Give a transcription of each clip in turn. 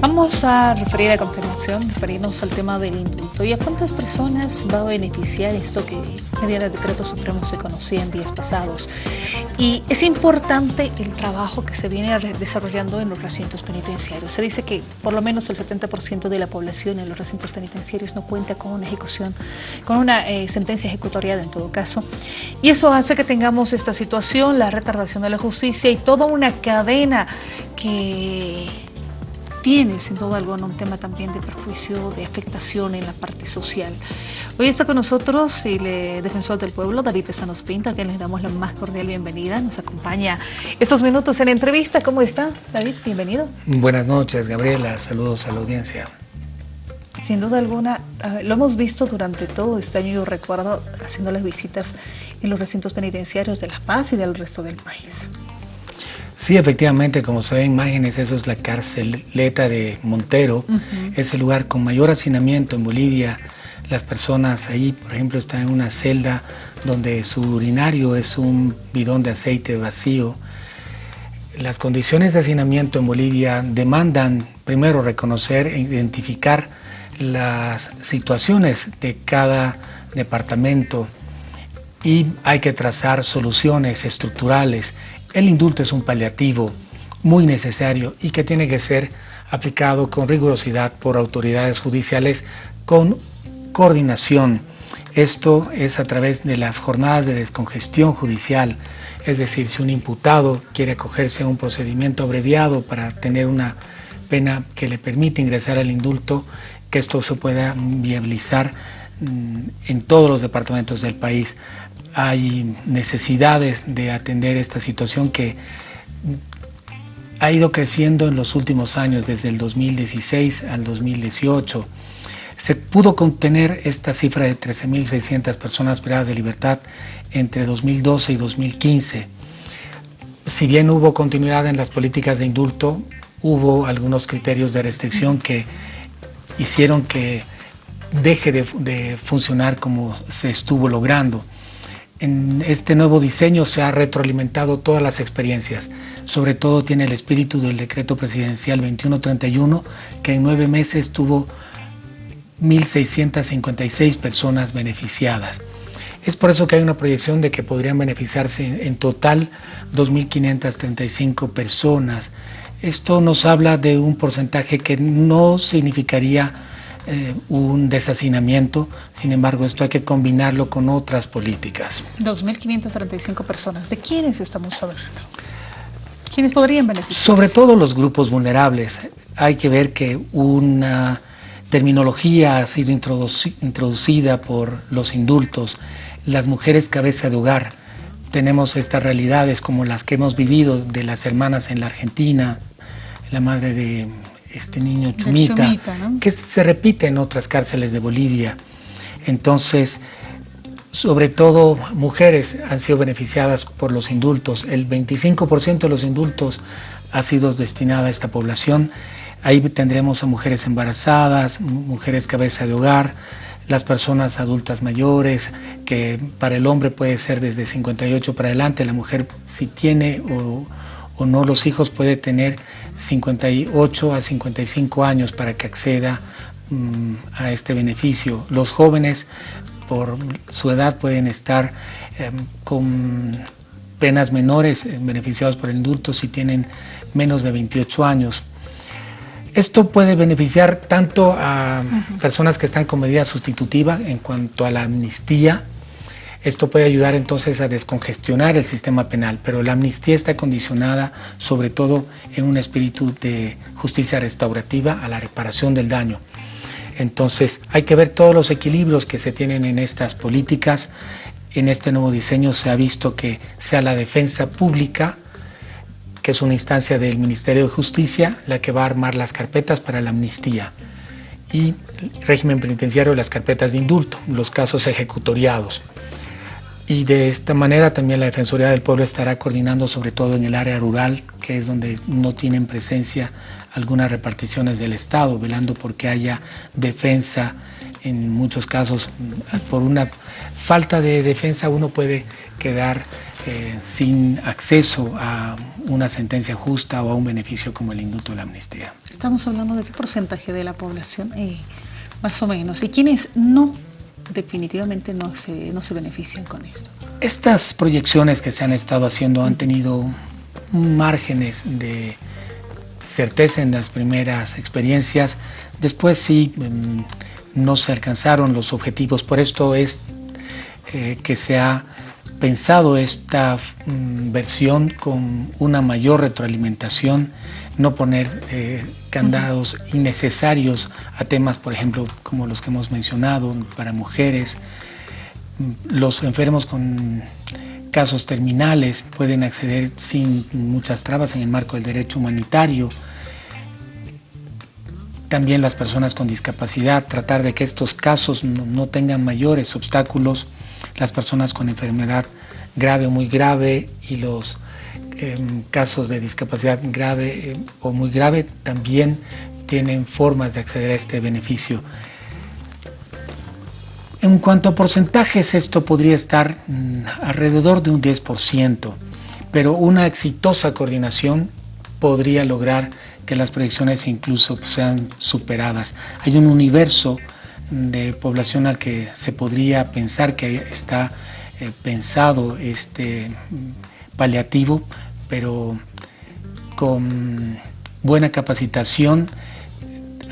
Vamos a referir a continuación, referirnos al tema del indulto y a cuántas personas va a beneficiar esto que mediante decreto supremo se conocía en días pasados. Y es importante el trabajo que se viene desarrollando en los recintos penitenciarios. Se dice que por lo menos el 70% de la población en los recintos penitenciarios no cuenta con una ejecución, con una eh, sentencia ejecutoriada en todo caso. Y eso hace que tengamos esta situación, la retardación de la justicia y toda una cadena que tiene sin duda alguna un tema también de perjuicio, de afectación en la parte social. Hoy está con nosotros el eh, defensor del pueblo, David Pesanos Pinto, a quien les damos la más cordial bienvenida. Nos acompaña estos minutos en la entrevista. ¿Cómo está, David? Bienvenido. Buenas noches, Gabriela. Saludos a la audiencia. Sin duda alguna, lo hemos visto durante todo este año, yo recuerdo haciendo las visitas en los recintos penitenciarios de La Paz y del resto del país. Sí, efectivamente, como se ve en imágenes, eso es la carceleta de Montero, es el lugar con mayor hacinamiento en Bolivia. Las personas ahí, por ejemplo, están en una celda donde su urinario es un bidón de aceite vacío. Las condiciones de hacinamiento en Bolivia demandan primero reconocer e identificar las situaciones de cada departamento y hay que trazar soluciones estructurales el indulto es un paliativo muy necesario y que tiene que ser aplicado con rigurosidad por autoridades judiciales con coordinación. Esto es a través de las jornadas de descongestión judicial, es decir, si un imputado quiere acogerse a un procedimiento abreviado para tener una pena que le permite ingresar al indulto, que esto se pueda viabilizar mm, en todos los departamentos del país hay necesidades de atender esta situación que ha ido creciendo en los últimos años, desde el 2016 al 2018. Se pudo contener esta cifra de 13.600 personas privadas de libertad entre 2012 y 2015. Si bien hubo continuidad en las políticas de indulto, hubo algunos criterios de restricción que hicieron que deje de, de funcionar como se estuvo logrando en este nuevo diseño se ha retroalimentado todas las experiencias. Sobre todo tiene el espíritu del decreto presidencial 2131, que en nueve meses tuvo 1.656 personas beneficiadas. Es por eso que hay una proyección de que podrían beneficiarse en total 2.535 personas. Esto nos habla de un porcentaje que no significaría eh, un deshacinamiento, sin embargo esto hay que combinarlo con otras políticas. 2.535 personas, ¿de quiénes estamos hablando? ¿Quiénes podrían beneficiarse? Sobre todo los grupos vulnerables. Hay que ver que una terminología ha sido introducida por los indultos, las mujeres cabeza de hogar. Tenemos estas realidades como las que hemos vivido de las hermanas en la Argentina, la madre de este niño Chumita, que se repite en otras cárceles de Bolivia. Entonces, sobre todo mujeres han sido beneficiadas por los indultos. El 25% de los indultos ha sido destinada a esta población. Ahí tendremos a mujeres embarazadas, mujeres cabeza de hogar, las personas adultas mayores, que para el hombre puede ser desde 58 para adelante, la mujer si tiene o, o no los hijos puede tener 58 a 55 años para que acceda mm, a este beneficio. Los jóvenes por su edad pueden estar em, con penas menores eh, beneficiados por el indulto si tienen menos de 28 años. Esto puede beneficiar tanto a personas que están con medida sustitutiva en cuanto a la amnistía, esto puede ayudar entonces a descongestionar el sistema penal, pero la amnistía está condicionada sobre todo en un espíritu de justicia restaurativa a la reparación del daño. Entonces hay que ver todos los equilibrios que se tienen en estas políticas. En este nuevo diseño se ha visto que sea la defensa pública, que es una instancia del Ministerio de Justicia, la que va a armar las carpetas para la amnistía y régimen penitenciario las carpetas de indulto, los casos ejecutoriados y de esta manera también la Defensoría del Pueblo estará coordinando sobre todo en el área rural, que es donde no tienen presencia algunas reparticiones del Estado, velando porque haya defensa en muchos casos por una falta de defensa uno puede quedar eh, sin acceso a una sentencia justa o a un beneficio como el indulto de la amnistía. Estamos hablando de qué porcentaje de la población, eh, más o menos, y quienes no, definitivamente no se, no se benefician con esto. Estas proyecciones que se han estado haciendo han tenido márgenes de certeza en las primeras experiencias, después sí mm, no se alcanzaron los objetivos, por esto es eh, que se ha pensado esta mm, versión con una mayor retroalimentación, no poner eh, candados innecesarios a temas, por ejemplo, como los que hemos mencionado, para mujeres, mm, los enfermos con casos terminales pueden acceder sin muchas trabas en el marco del derecho humanitario. También las personas con discapacidad, tratar de que estos casos no, tengan mayores obstáculos, las personas con enfermedad grave o muy grave y los em, casos de discapacidad grave em, o muy grave también tienen formas de acceder a este beneficio. En cuanto a porcentajes, esto podría estar mm, alrededor de un 10%, pero una exitosa coordinación podría lograr que las proyecciones incluso sean superadas. Hay un universo de población al que se podría pensar que está eh, pensado este paliativo, pero con buena capacitación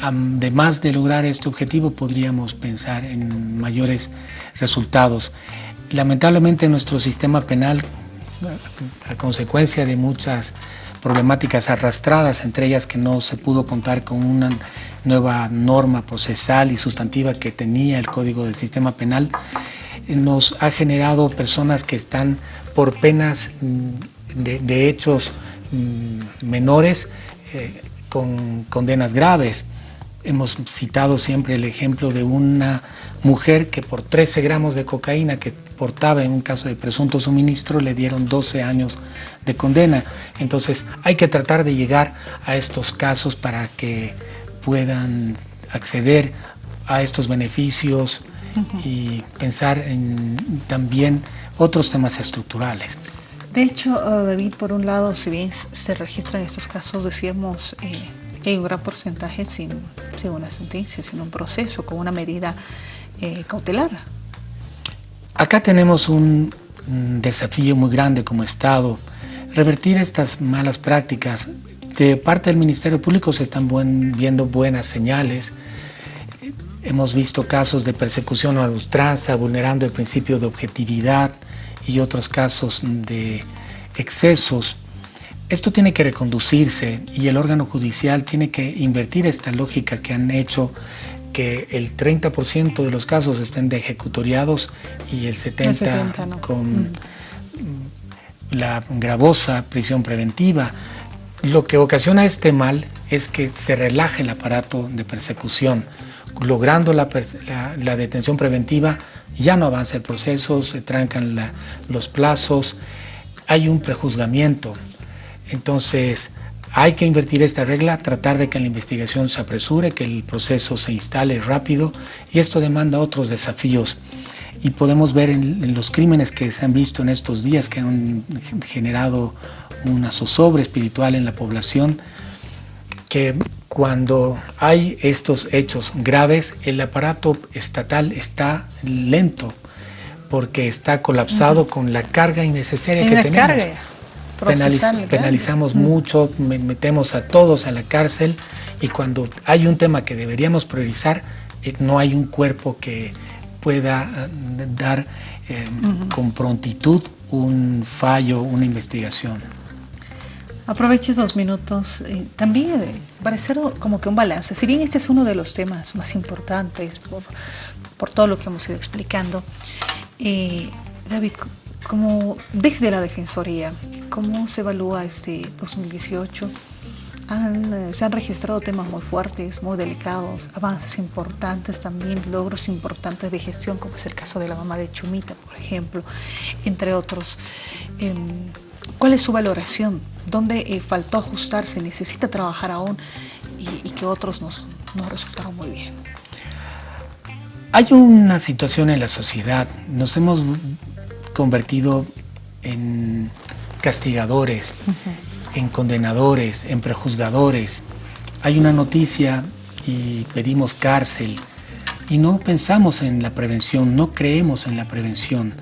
además de lograr este objetivo, podríamos pensar en mayores resultados. Lamentablemente nuestro sistema penal, a consecuencia de muchas problemáticas arrastradas, entre ellas que no se pudo contar con una nueva norma procesal y sustantiva que tenía el Código del Sistema Penal, nos ha generado personas que están por penas mm, de, hechos mm, menores eh, con condenas graves. Hemos citado siempre el ejemplo de una mujer que por 13 gramos de cocaína que portaba en un caso de presunto suministro le dieron 12 años de condena. Entonces hay que tratar de llegar a estos casos para que puedan acceder a estos beneficios y pensar en también otros temas estructurales. De hecho, uh, David, por un lado, si bien se registran estos casos, decíamos... Eh, hay un gran porcentaje sin, una sentencia, sin un proceso, con una medida eh, cautelar. Acá tenemos un, desafío muy grande como Estado. Revertir estas malas prácticas. De parte del Ministerio Público se están viendo buenas señales. Hemos visto casos de persecución a ultranza, vulnerando el principio de objetividad y otros casos de excesos esto tiene que reconducirse y el órgano judicial tiene que invertir esta lógica que han hecho que el 30% de los casos estén de ejecutoriados y el 70%, con mm. la gravosa prisión preventiva. Lo que ocasiona este mal es que se relaje el aparato de persecución. Logrando la, detención preventiva, ya no avanza el proceso, se trancan los plazos, hay un prejuzgamiento, entonces, hay que invertir esta regla, tratar de que la investigación se apresure, que el proceso se instale rápido y esto demanda otros desafíos. Y podemos ver en, los crímenes que se han visto en estos días que han generado una zozobra espiritual en la población, que cuando hay estos hechos graves, el aparato estatal está lento porque está colapsado con la carga innecesaria que tenemos penalizamos mucho, metemos a todos a la cárcel y cuando hay un tema que deberíamos priorizar, eh, no hay un cuerpo que pueda eh, dar eh, con prontitud un fallo, una investigación. Aprovecho esos minutos. también parecer como que un balance. Si bien este es uno de los temas más importantes por, por todo lo que hemos ido explicando, David, como desde la Defensoría, ¿cómo se evalúa este 2018? Eh, se han registrado temas muy fuertes, muy delicados, avances importantes también, logros importantes de gestión, como es el caso de la mamá de Chumita, por ejemplo, entre otros. Em, ¿Cuál es su valoración? ¿Dónde eh, faltó ajustarse? ¿Necesita trabajar aún? Y, que otros nos, nos resultaron muy bien. Hay una situación en la sociedad, nos hemos convertido en castigadores, en condenadores, en prejuzgadores. Hay una noticia y pedimos cárcel y no pensamos en la prevención, no creemos en la prevención,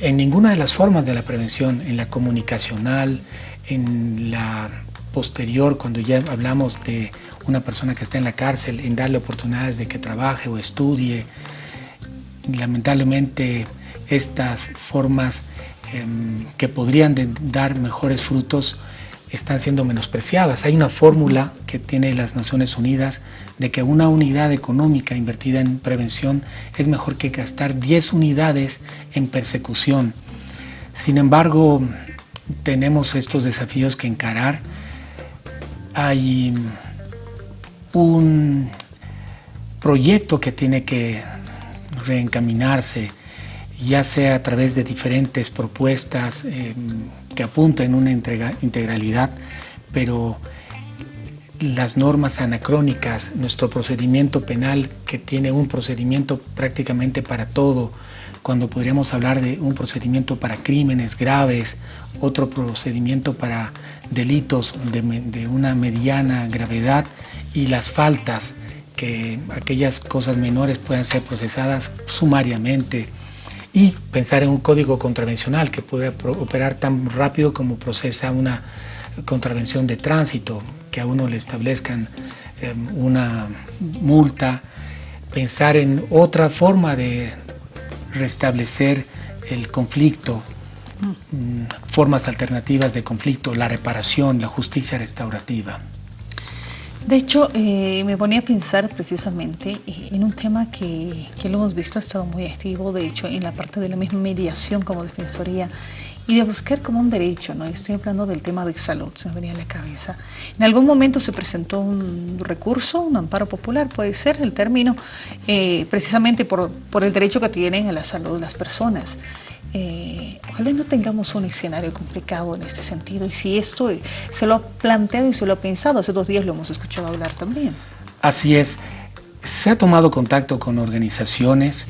en ninguna de las formas de la prevención, en la comunicacional, en la posterior, cuando ya hablamos de una persona que está en la cárcel, en darle oportunidades de que trabaje o estudie. Lamentablemente estas formas em, que podrían dar mejores frutos están siendo menospreciadas. Hay una fórmula que tiene las Naciones Unidas de que una unidad económica invertida en prevención es mejor que gastar 10 unidades en persecución. Sin embargo, tenemos estos desafíos que encarar. Hay un proyecto que tiene que reencaminarse, ya sea a través de diferentes propuestas em, que apuntan a una integralidad, pero las normas anacrónicas, nuestro procedimiento penal que tiene un procedimiento prácticamente para todo, cuando podríamos hablar de un procedimiento para crímenes graves, otro procedimiento para delitos de, de una mediana gravedad, y las faltas, que aquellas cosas menores puedan ser procesadas sumariamente y pensar en un código contravencional que pueda operar tan rápido como procesa una contravención de tránsito, que a uno le establezcan em, una multa, pensar en otra forma de restablecer el conflicto, mm, formas alternativas de conflicto, la reparación, la justicia restaurativa. De hecho, eh, me ponía a pensar precisamente eh, en un tema que, que, lo hemos visto, ha estado muy activo, de hecho, en la parte de la misma mediación como defensoría y de buscar como un derecho, ¿no? Estoy hablando del tema de salud, se me venía a la cabeza. En algún momento se presentó un recurso, un amparo popular, puede ser el término, eh, precisamente por, por el derecho que tienen a la salud las personas. Eh, ojalá no tengamos un escenario complicado en este sentido. Y si esto se lo ha planteado y se lo ha pensado, hace dos días lo hemos escuchado hablar también. Así es. Se ha tomado contacto con organizaciones.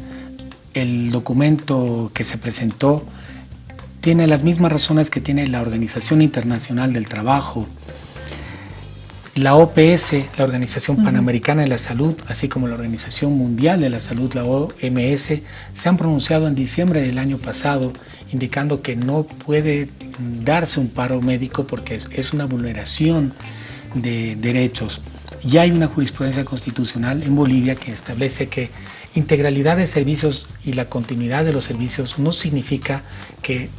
El documento que se presentó tiene las mismas razones que tiene la Organización Internacional del Trabajo, la OPS, la Organización Panamericana de la Salud, así como la Organización Mundial de la Salud, la OMS, se han pronunciado en diciembre del año pasado indicando que no puede darse un paro médico porque es, una vulneración de derechos. Ya hay una jurisprudencia constitucional en Bolivia que establece que integralidad de servicios y la continuidad de los servicios no significa que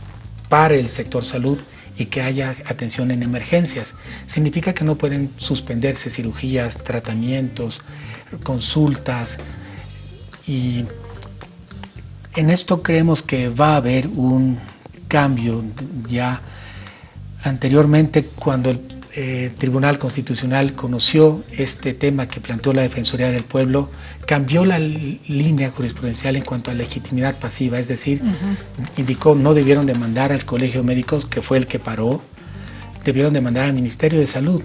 pare el sector salud, y que haya atención en emergencias. Significa que no pueden suspenderse cirugías, tratamientos, consultas y en esto creemos que va a haber un cambio ya anteriormente cuando el eh, Tribunal Constitucional conoció este tema que planteó la Defensoría del Pueblo, cambió la línea jurisprudencial en cuanto a legitimidad pasiva, es decir, indicó no debieron demandar al Colegio Médico, que fue el que paró, debieron demandar al Ministerio de Salud.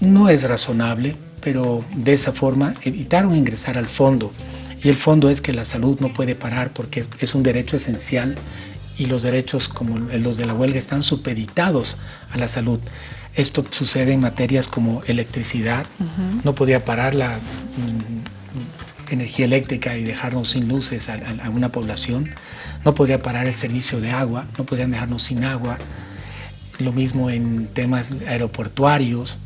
No es razonable, pero de esa forma evitaron ingresar al fondo. Y el fondo es que la salud no puede parar porque es un derecho esencial y los derechos como los de la huelga están supeditados a la salud. Esto sucede en materias como electricidad, no podía parar la mm, energía eléctrica y dejarnos sin luces a, una población, no podría parar el servicio de agua, no podrían dejarnos sin agua, lo mismo en temas aeroportuarios,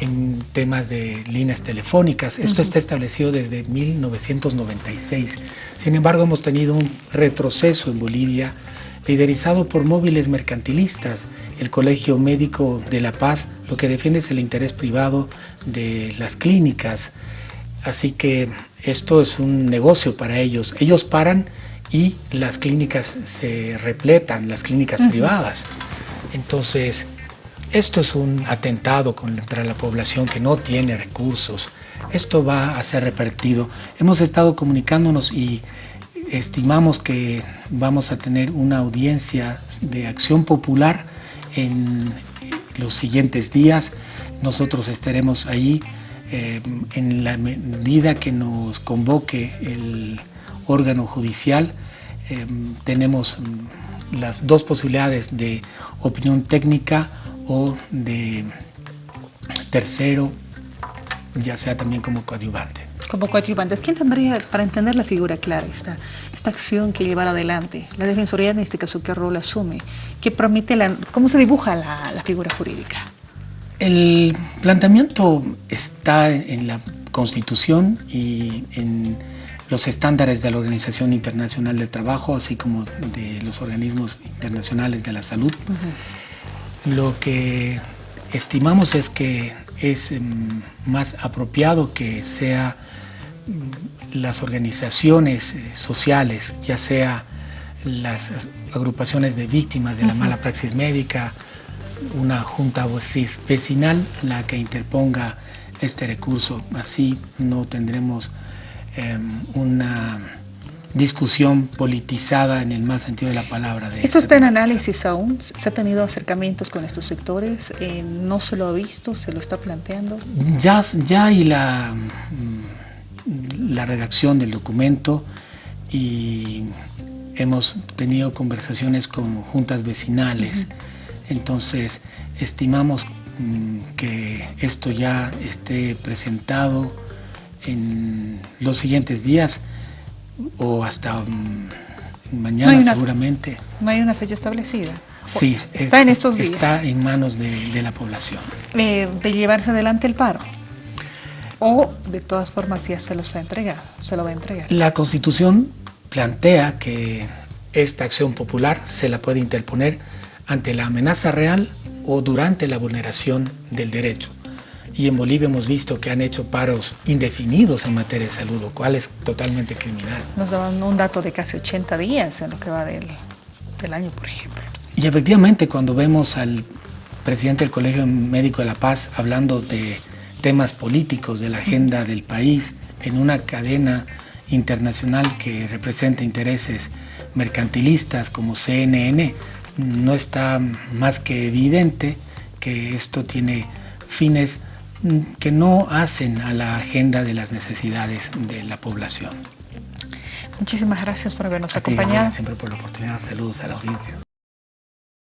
en temas de líneas telefónicas. Esto está establecido desde 1996. Sin embargo, hemos tenido un retroceso en Bolivia liderizado por móviles mercantilistas. El Colegio Médico de La Paz lo que defiende es el interés privado de las clínicas. Así que esto es un negocio para ellos. Ellos paran y las clínicas se repletan, las clínicas privadas. Entonces, esto es un atentado contra la población que no tiene recursos. Esto va a ser repartido. Hemos estado comunicándonos y estimamos que vamos a tener una audiencia de acción popular en los siguientes días. Nosotros estaremos ahí Eh, en la medida que nos convoque el órgano judicial, eh, tenemos las dos posibilidades de opinión técnica o de tercero, ya sea también como coadyuvante. Como coadyuvantes, ¿quién tendría para entender la figura clara, esta, esta acción que llevar adelante? La Defensoría en este caso, ¿qué rol asume? ¿Qué permite la, ¿Cómo se dibuja la, la figura jurídica? El planteamiento está en la Constitución y en los estándares de la Organización Internacional del Trabajo, así como de los organismos internacionales de la salud. Lo que estimamos es que es em, más apropiado que sea las organizaciones eh, sociales, ya sea las agrupaciones de víctimas de la mala praxis médica, una junta vecinal la que interponga este recurso. Así no tendremos em, una discusión politizada en el más sentido de la palabra. De ¿Esto está en análisis aún? ¿Se ha tenido acercamientos con estos sectores? Eh, ¿No se lo ha visto? ¿Se lo está planteando? Ya, ya hay la, mm, la redacción del documento y hemos tenido conversaciones con juntas vecinales. Entonces, estimamos mm, que esto ya esté presentado en los siguientes días o hasta mm, mañana seguramente. ¿No hay una fecha establecida? Sí, está en estos días. Está en manos de, la población. Eh, ¿De llevarse adelante el paro? ¿O de todas formas ya se los ha entregado? ¿Se lo va a entregar? La Constitución plantea que esta acción popular se la puede interponer ante la amenaza real o durante la vulneración del derecho. Y en Bolivia hemos visto que han hecho paros indefinidos en materia de salud, lo cual es totalmente criminal. Nos daban un dato de casi 80 días en lo que va del, del año, por ejemplo. Y efectivamente, cuando vemos al presidente del Colegio Médico de la Paz hablando de temas políticos, de la agenda del país, en una cadena internacional que representa intereses mercantilistas como CNN, no está más que evidente que esto tiene fines que no hacen a la agenda de las necesidades de la población. Muchísimas gracias por habernos acompañado. Siempre por la oportunidad. Saludos a la audiencia.